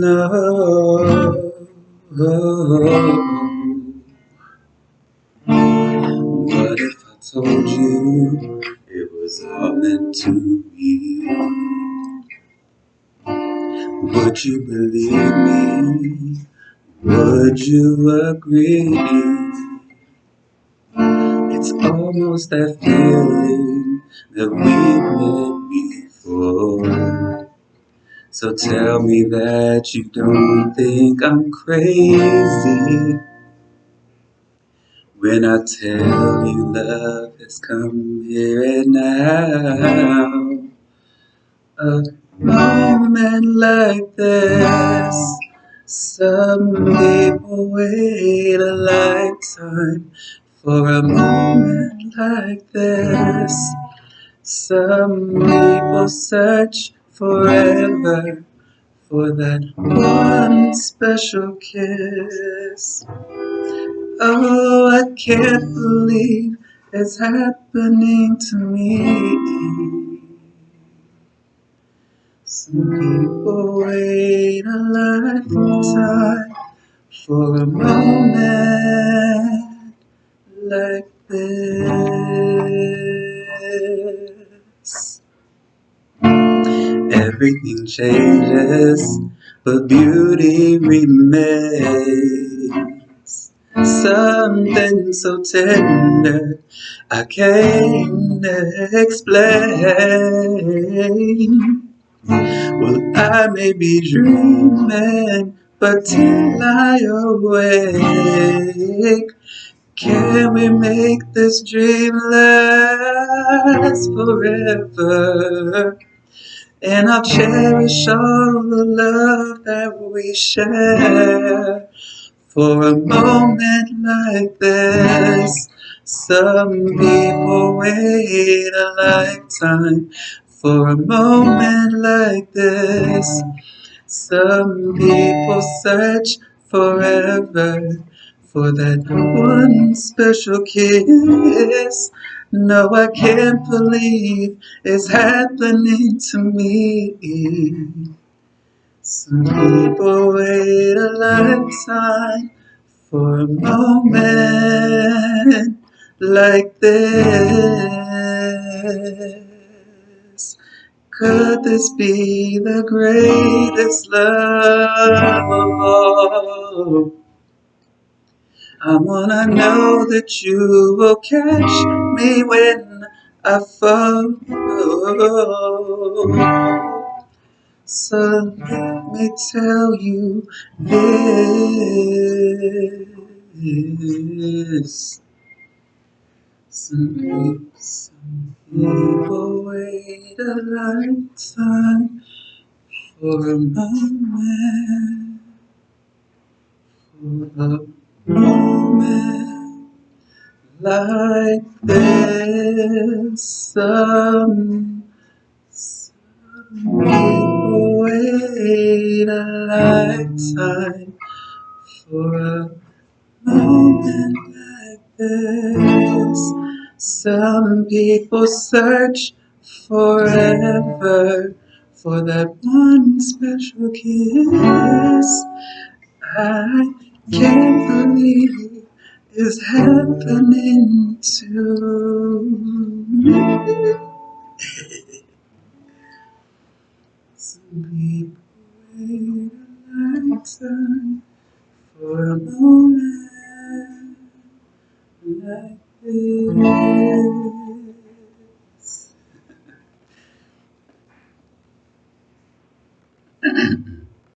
no. What if I told you it was all meant to be? Would you believe me? Would you agree? It's almost that feeling that we met before. So tell me that you don't think I'm crazy when I tell you love has come here and now. A moment like this, some people wait a lifetime for a moment like this. Some people search forever for that one special kiss. Oh, I can't believe it's happening to me. Some people wait a lifetime for a moment like this. Everything changes, but beauty remains. Something so tender I can't explain. Well, I may be dreaming, but till I awake, can we make this dream last forever? And I'll cherish all the love that we share for a moment like this. Some people wait a lifetime for a moment like this. Some people search forever for that one special kiss. No, I can't believe it's happening to me. Some people wait a lifetime for a moment like this. Could this be the greatest love of all? I wanna know that you will catch me when I fall. So let me tell you this. Some some people wait a lifetime for a moment, for a like this. Some, some people wait a lifetime for a moment like this. Some people search forever for that one special kiss. I can't believe it's happening to me. Some people wait a lifetime for a moment like this.